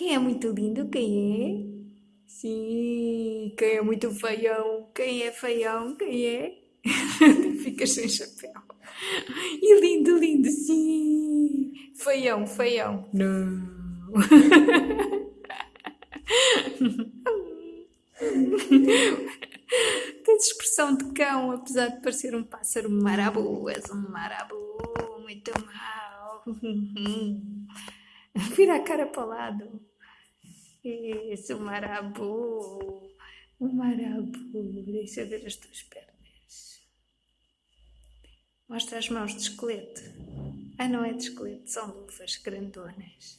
Quem é muito lindo? Quem é? Sim, quem é muito feião? Quem é feião? Quem é? Ficas sem chapéu. E lindo, lindo, sim. Feião, feião. Não. Tens expressão de cão, apesar de parecer um pássaro marabu. És um marabu, muito mau. Vira a cara para o lado. Isso, o marabu. O marabu. Deixa ver as tuas pernas. Mostra as mãos de esqueleto. Ah, não é de esqueleto, são luvas grandonas.